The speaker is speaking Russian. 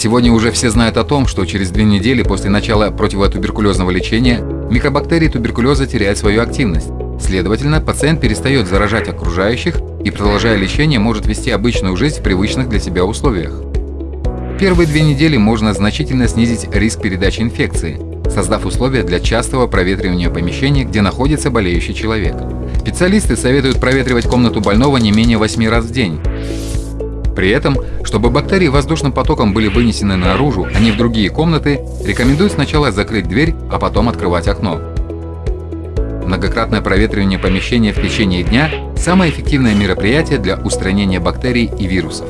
Сегодня уже все знают о том, что через две недели после начала противотуберкулезного лечения микробактерии туберкулеза теряют свою активность. Следовательно, пациент перестает заражать окружающих и, продолжая лечение, может вести обычную жизнь в привычных для себя условиях. Первые две недели можно значительно снизить риск передачи инфекции, создав условия для частого проветривания помещения, где находится болеющий человек. Специалисты советуют проветривать комнату больного не менее 8 раз в день. При этом, чтобы бактерии воздушным потоком были вынесены наружу, а не в другие комнаты, рекомендуют сначала закрыть дверь, а потом открывать окно. Многократное проветривание помещения в течение дня – самое эффективное мероприятие для устранения бактерий и вирусов.